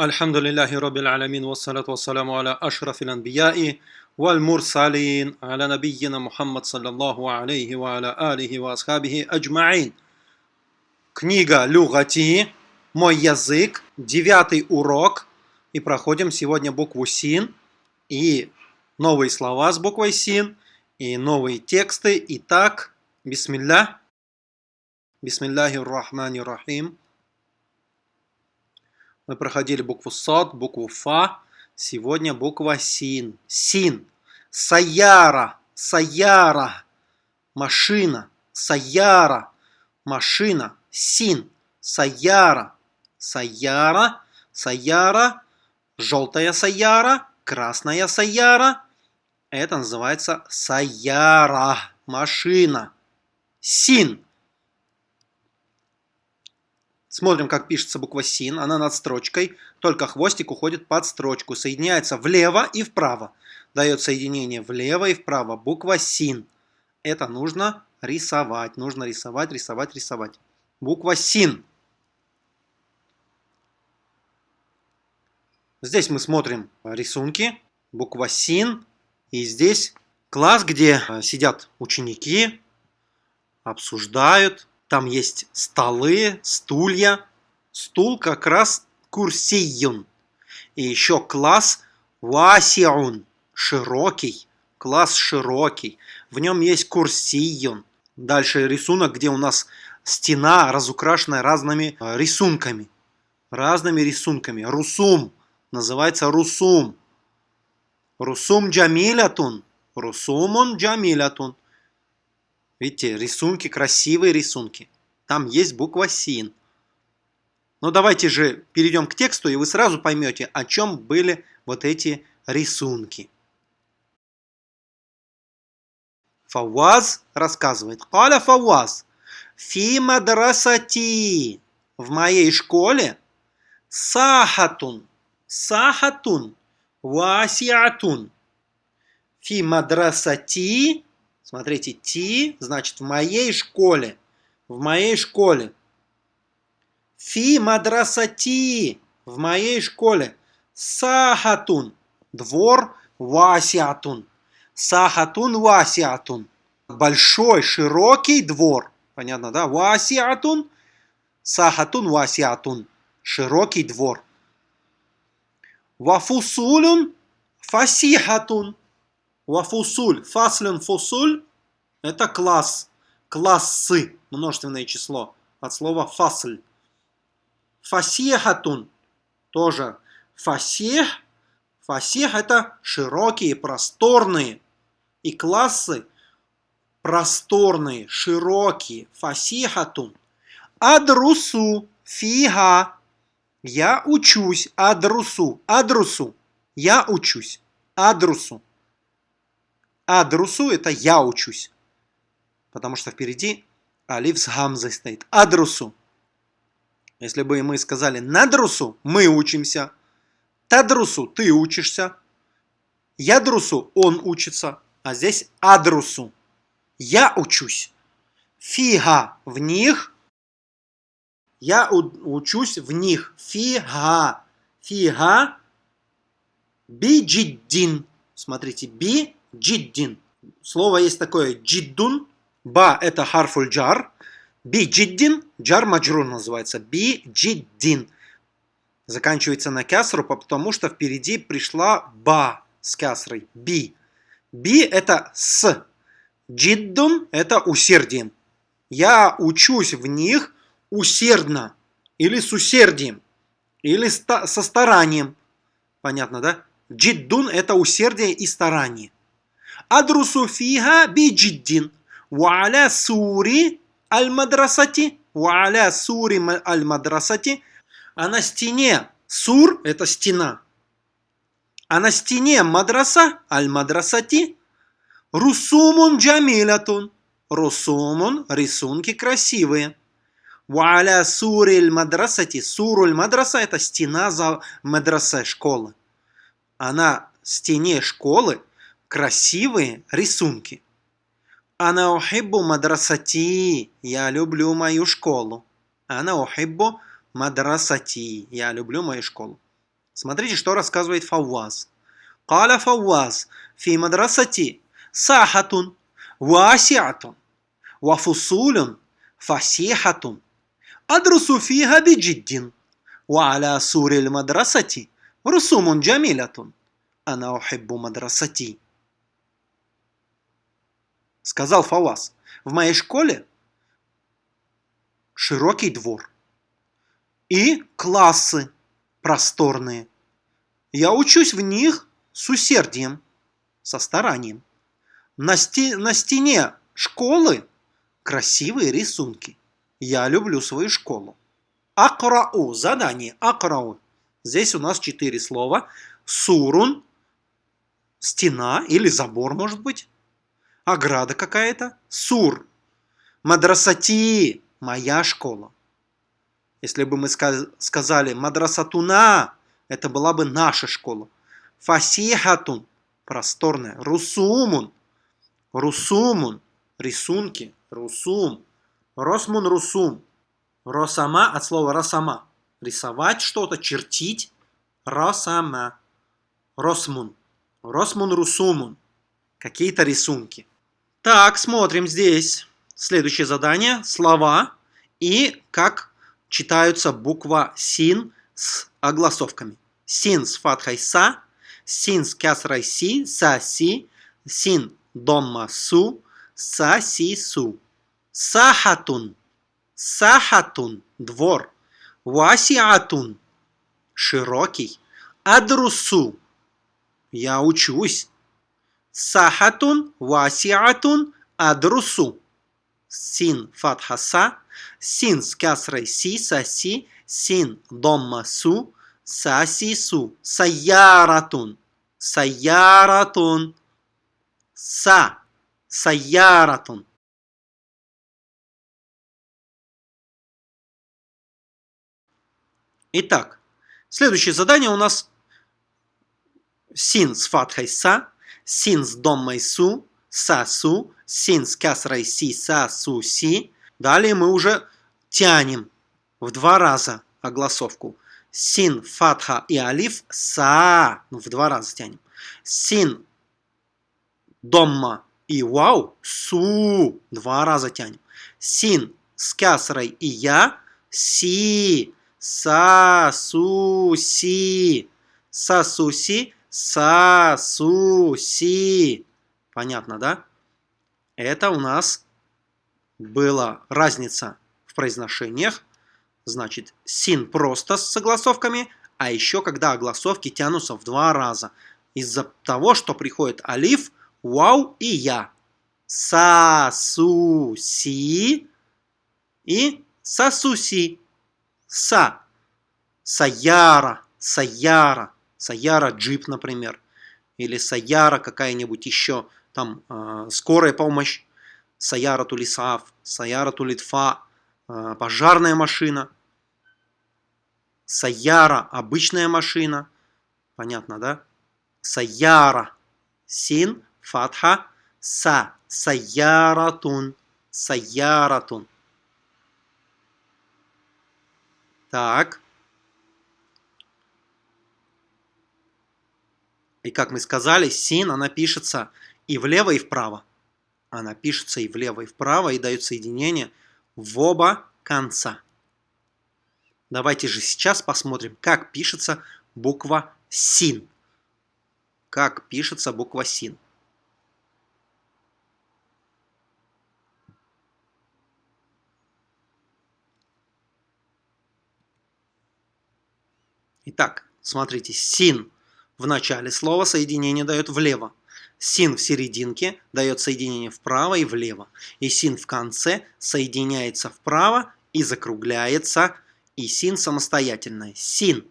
الحمد لله رب العالمين والصلاة والسلام على أشرف الأنبياء والمرسلين على نبينا محمد صلى الله عليه وعلى آله وأصحابه أجمعين Книга Люгати, мой язык, девятый урок. И проходим сегодня букву Син и новые слова с буквой Син и новые тексты. Итак, бисмилля. Бисмилляхи рахмани рахим. Мы проходили букву Сот, букву Фа. Сегодня буква Син. Син. Саяра. Саяра. Машина. Саяра. Машина. Син. Саяра. Саяра. Саяра. Желтая саяра. Красная саяра. Это называется саяра. Машина. Син. Смотрим, как пишется буква СИН. Она над строчкой, только хвостик уходит под строчку. Соединяется влево и вправо. Дает соединение влево и вправо. Буква СИН. Это нужно рисовать. Нужно рисовать, рисовать, рисовать. Буква СИН. Здесь мы смотрим рисунки. Буква СИН. И здесь класс, где сидят ученики, обсуждают, там есть столы, стулья. Стул как раз курсиюн. И еще класс васиун, широкий. Класс широкий. В нем есть курсиюн. Дальше рисунок, где у нас стена разукрашенная разными э, рисунками. Разными рисунками. Русум. Называется русум. Русум джамилятун. Русумун джамилятун. Видите, рисунки, красивые рисунки. Там есть буква СИН. Но давайте же перейдем к тексту, и вы сразу поймете, о чем были вот эти рисунки. Фауаз рассказывает. Каля Фауаз. Фи мадрасати. В моей школе сахатун. Сахатун. Васиатун. Фи мадрасати Смотрите, ти, значит, в моей школе. В моей школе. Фи мадрасати. В моей школе. Сахатун. Двор васиатун. Сахатун васиатун. Большой, широкий двор. Понятно, да? Васиатун. Сахатун васиатун. Широкий двор. Вафусулюн фасихатун. Вафусуль. Фаслен фусуль – это класс. Классы. Множественное число. От слова фасль. Фасехатун. Тоже фасех. Фасех – это широкие, просторные. И классы просторные, широкие. Фасехатун. Адрусу. Фига. Я учусь. Адрусу. Адрусу. Я учусь. Адрусу. Адрусу – это я учусь. Потому что впереди алиф с гамзой стоит. Адрусу. Если бы мы сказали надрусу, мы учимся. Тадрусу, ты учишься. Ядрусу, он учится. А здесь адрусу. Я учусь. Фига в них. Я учусь в них. Фига. Фига. Биджиддин. Смотрите, би джиддин. Слово есть такое джиддун. Ба это харфуль джар. Би джиддин. Джар маджрур называется. Би джиддин. Заканчивается на кясру, потому что впереди пришла ба с кясрой. Би. Би это с. Джиддун это усердием. Я учусь в них усердно. Или с усердием. Или со старанием. Понятно, да? Джиддун это усердие и старание. Адрусу фиха биджиддин. Ва'аля сури аль-мадрасати. Ва'аля сури аль-мадрасати. А на стене сур – это стена. А на стене мадраса аль-мадрасати русумун джамилятун. Русумун – рисунки красивые. Ва'аля сури аль-мадрасати. Суруль мадраса – это стена за мадраса школы. А на стене школы – красивые рисунки. Ана ухиббу мадрасати. Я люблю мою школу. Ана ухиббу мадрасати. Я люблю мою школу. Смотрите, что рассказывает Фауаз. قال فواز في مدرستي ساحة واسعة وفصول فسيحة أدرس فيها بجد وعلى سور المدرسة رسوم جميلة أنا أحب مدرستي Сказал Фавас, в моей школе широкий двор и классы просторные. Я учусь в них с усердием, со старанием. На, сте на стене школы красивые рисунки. Я люблю свою школу. Акрау. Задание. Акрау. Здесь у нас четыре слова. Сурун. Стена или забор, может быть. Ограда какая-то. Сур. Мадрасати. Моя школа. Если бы мы сказали мадрасатуна, это была бы наша школа. Фасихатун. Просторная. Русумун. Русумун. Рисунки. Русум. Росмун русум. Росама от слова росама. Рисовать что-то, чертить. Росама. Росмун. Росмун русумун. Какие-то рисунки. Так, смотрим здесь. Следующее задание. Слова и как читаются буква син с огласовками. Син с фатхой са, син с кясрой си, са си, син домма су, са си су. Сахатун. Сахатун – двор. Васиатун – широкий. Адрусу – я учусь. Сахатун, васиатун, адрусу. Син фатхаса, син с касрой си, саси, син домма су, саси су. Саяратун, саяратун. Са, саяратун. Итак, следующее задание у нас син с фатхой са, син с доммой су, са су, син с касрой си, са су си. Далее мы уже тянем в два раза огласовку. Син, фатха и алиф, са. Ну, в два раза тянем. Син, домма и вау, су. Два раза тянем. Син с касрой и я, си. Са, су, си. Са, су, си. Са, су, си. Понятно, да? Это у нас была разница в произношениях. Значит, син просто с согласовками, а еще когда огласовки тянутся в два раза. Из-за того, что приходит алиф, вау и я. Са, су, си и сасуси са. Саяра, саяра, саяра джип, например. Или саяра какая-нибудь еще, там, э, скорая помощь. Саяра тулисав, саяра тулитфа, э, пожарная машина. Саяра, обычная машина. Понятно, да? Саяра, син, фатха, са, саяратун, саяратун. Так. И как мы сказали, син, она пишется и влево, и вправо. Она пишется и влево, и вправо, и дает соединение в оба конца. Давайте же сейчас посмотрим, как пишется буква син. Как пишется буква син. Итак, смотрите, син в начале слова соединение дает влево. Син в серединке дает соединение вправо и влево. И син в конце соединяется вправо и закругляется. И син самостоятельное. Син.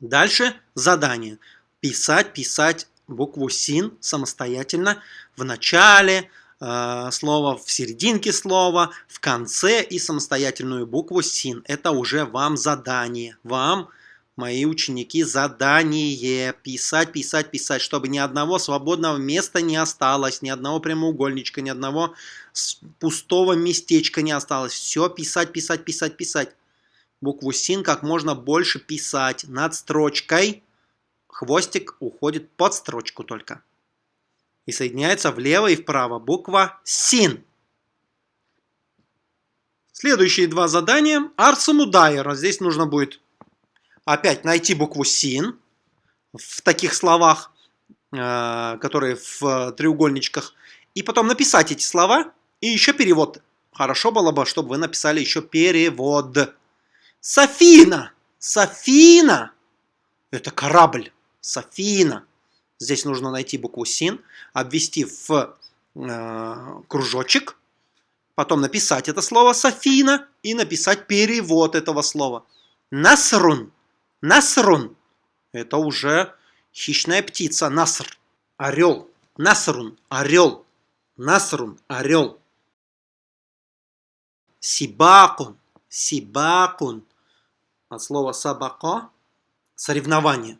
Дальше задание. Писать, писать букву син самостоятельно в начале, э, слова в серединке слова, в конце и самостоятельную букву син. Это уже вам задание. Вам, мои ученики, задание. Писать, писать, писать, чтобы ни одного свободного места не осталось, ни одного прямоугольничка, ни одного пустого местечка не осталось. Все писать, писать, писать, писать. букву син как можно больше писать над строчкой. Хвостик уходит под строчку только. И соединяется влево и вправо буква син. Следующие два задания. Арсамудайера. Здесь нужно будет опять найти букву син в таких словах, э, которые в треугольничках. И потом написать эти слова и еще перевод. Хорошо было бы, чтобы вы написали еще перевод. Софина. Софина. Это корабль. Софина. Здесь нужно найти букву син, обвести в э, кружочек, потом написать это слово Софина и написать перевод этого слова. Насрун. Насрун. Это уже хищная птица. Наср. Орел. Насрун. Орел. Насрун. Орел. Сибакун. Сибакун. От слова сабако. Соревнование.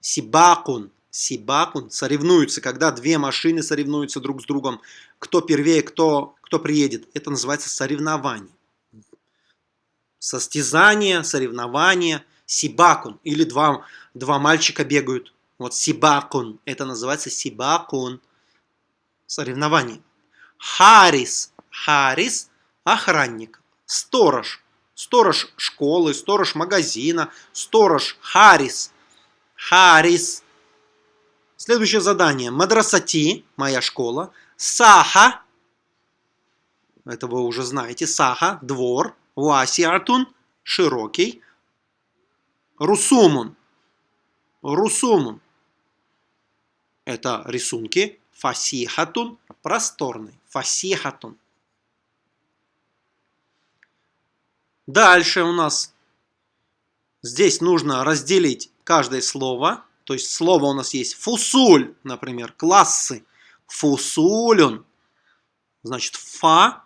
Сибакун. Сибакун. Соревнуются, когда две машины соревнуются друг с другом. Кто первее, кто, кто приедет. Это называется соревнование. Состязание, соревнование. Сибакун. Или два, два мальчика бегают. Вот сибакун. Это называется сибакун. Соревнование. Харис. Харис – охранник. Сторож. Сторож школы, сторож магазина, сторож Харис. Харис. Следующее задание. Мадрасати, моя школа. Саха. Это вы уже знаете. Саха, двор. Васиатун, широкий. Русумун. Русумун. Это рисунки. Фасихатун, просторный. Фасихатун. Дальше у нас здесь нужно разделить каждое слово. То есть слово у нас есть фусуль, например, классы. Фусулюн. Значит, фа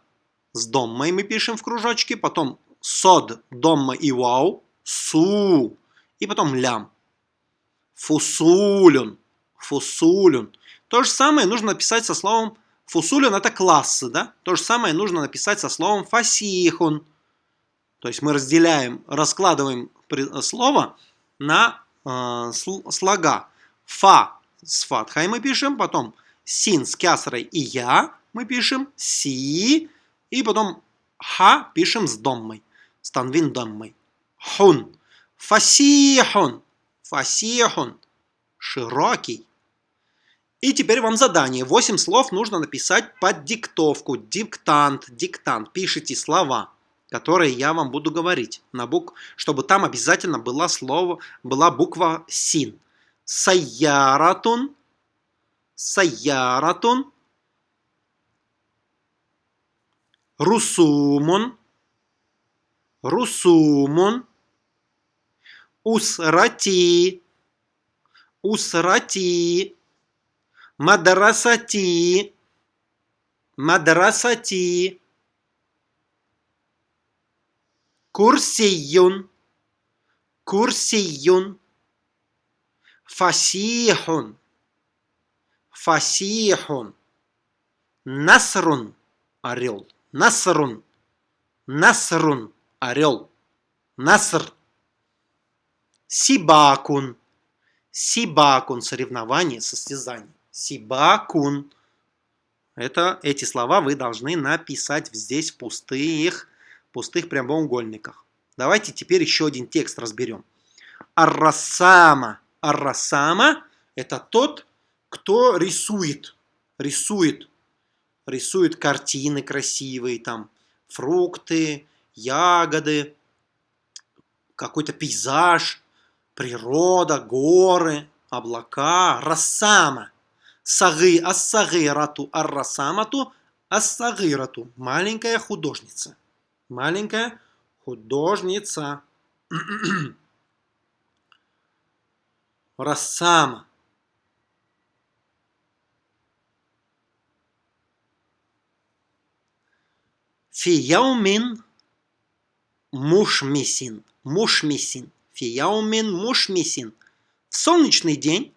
с доммой мы пишем в кружочке. Потом сод, домма и вау. Су. И потом лям. Фусулюн. Фусулюн. То же самое нужно написать со словом фусулюн. Это классы, да? То же самое нужно написать со словом фасихун. То есть мы разделяем, раскладываем слово на э, слога. Фа с фатхой мы пишем, потом син с кясрой и я мы пишем, си, и потом ха пишем с доммой, с танвин доммой. Хун. Фасихун. Фасихун. Широкий. И теперь вам задание. Восемь слов нужно написать под диктовку. Диктант, диктант. Пишите слова которые я вам буду говорить, на бук... чтобы там обязательно было слово, была буква син. Саяратун, саяратун, русумун, русумун, усрати, усрати, мадрасати, мадрасати, Курсиюн. Курсиюн. Фасихун. Фасихун. Насрун. Орел. Насрун. Насрун. Орел. Наср. Сибакун. Сибакун. Соревнование, состязание. Сибакун. Это, эти слова вы должны написать здесь в пустых пустых прямоугольниках. Давайте теперь еще один текст разберем. Аррасама. Аррасама – это тот, кто рисует. Рисует. Рисует картины красивые, там, фрукты, ягоды, какой-то пейзаж, природа, горы, облака. Рассама. Сагы ассагырату аррасамату ассагырату. Маленькая художница маленькая художница. Рассама. Фияумин мушмисин. Мушмисин. Фияумин мушмисин. В солнечный день,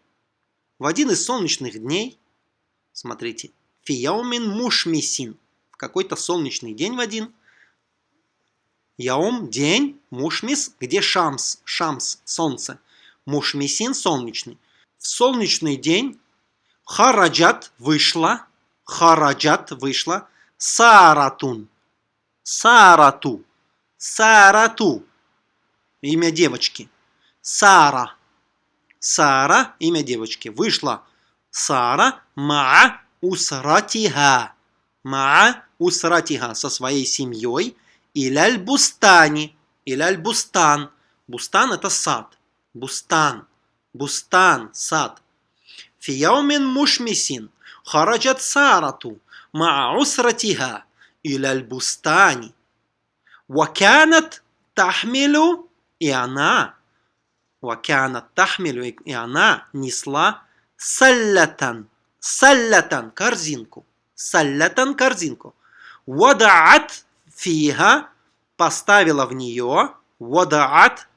в один из солнечных дней, смотрите, фияумин мушмисин. В какой-то солнечный день в один – Яум – день, мушмис, где шамс, шамс – солнце. Мушмисин – солнечный. В солнечный день хараджат – вышла, хараджат – вышла, саратун, сарату, سارةُ – имя девочки, Сара, Сара – имя девочки. Вышла Сара مع أسرتها، مع أسرتها со своей семьей – إلى البستانِ. إلى البستان. بستان это сад. بستان. بستان. Сад. في يومٍ مشمسٍ. خرجت سارةُ. Ма усратиха. Иляль бустани. Ваканат тахмилу. И она. Ваканат тахмилу. И она несла саллятан. Саллятан. Корзинку. Саллятан. Корзинку. Вадаат фиха поставила в нее вадаат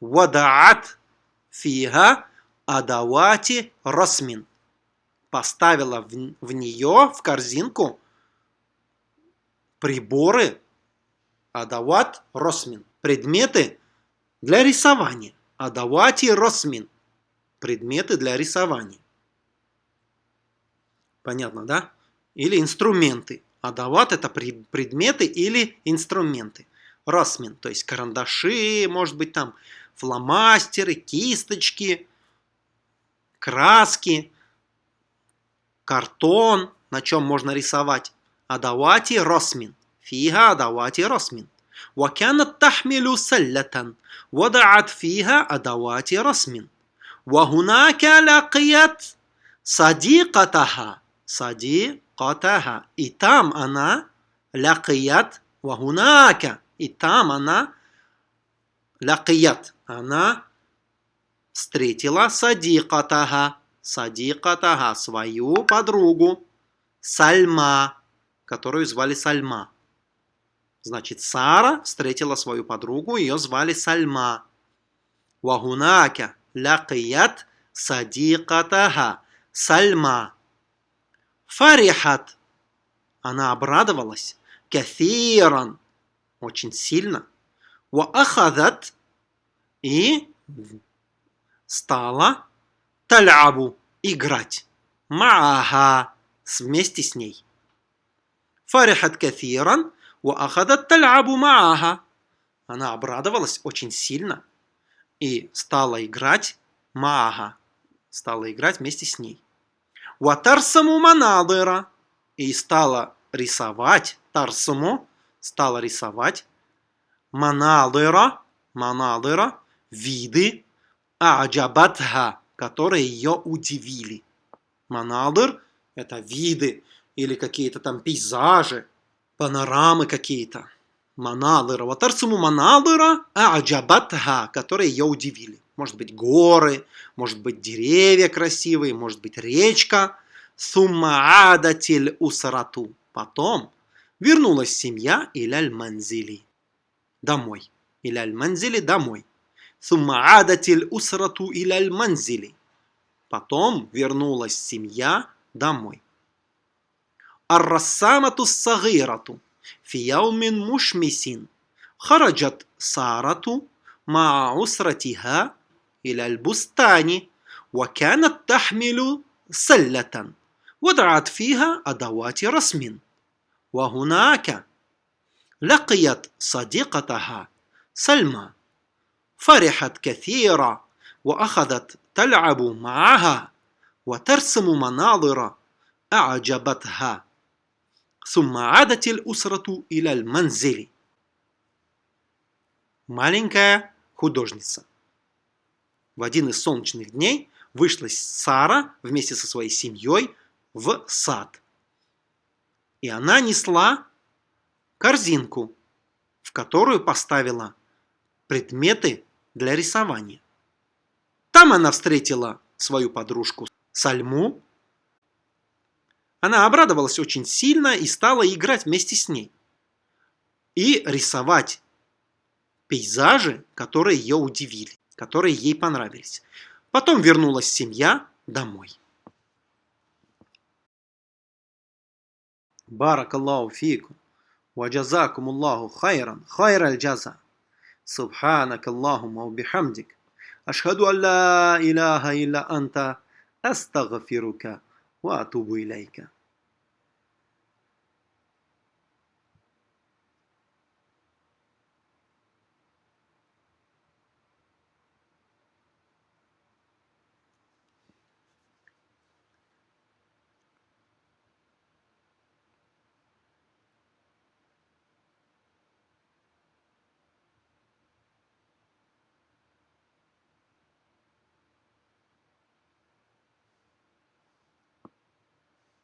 вадаат фиха адавати расмин поставила в, в нее в корзинку приборы адават росмин предметы для рисования адавати росмин предметы для рисования понятно да или инструменты Адават – это предметы или инструменты. Расмин, то есть карандаши, может быть там фломастеры, кисточки, краски, картон, на чем можно рисовать. Адавати росмин. Фига адавати росмин. وكانت تحمل سلة وضعت فيها أدوات رسم وهناك لقيت صديقتها صديق Катаха. И там она лякият вагунака. И там она лякият. Она встретила садикатага. Садикатага, свою подругу. Сальма, которую звали Сальма. Значит, Сара встретила свою подругу, ее звали Сальма. Вагунака лякият садикатага. Сальма. Фарихат. Она обрадовалась. Кафиран. Очень сильно. Ва ахадат. И стала талябу. Играть. Маага. Вместе с ней. Фарихат кафиран. Она обрадовалась очень сильно. И стала играть маага. Стала играть вместе с ней. Ватарсаму манадыра. И стала рисовать, тарсаму, стала рисовать манадыра, манадыра, виды, аджабатха, которые ее удивили. Манадыр – это виды или какие-то там пейзажи, панорамы какие-то. Манадыра. Ватарсаму манадыра, аджабатха, которые ее удивили. Может быть горы, может быть деревья красивые, может быть речка. Суммаадатиль усарату. Потом вернулась семья Иляль Манзили. Домой. Иляль Манзили домой. Суммаадатиль усарату Иляль Манзили. Потом вернулась семья домой. الرسامة الصغيرة في يوم مشمس خرجت سارة مع أسرتها إلى البستان وكانت تحمل سلة وضعت فيها أدوات رسم. وهناك لقيت صديقتها سلمى. فرحت كثيرا وأخذت تلعب معها وترسم مناظر أعجبتها. ثم عادت الأسرة إلى المنزل Маленькая художница в один из солнечных дней вышла Сара вместе со своей семьей в сад. И она несла корзинку, в которую поставила предметы для рисования. Там она встретила свою подружку Сальму. Она обрадовалась очень сильно и стала играть вместе с ней. И рисовать пейзажи, которые ее удивили которые ей понравились. Потом вернулась семья домой. Барак Аллаху фику. وجزاكم الله خيرا خير الجزاء سبحانك اللهم وبحمدك أشهد أن لا إله إلا أنت أستغفرك وأتوب إليك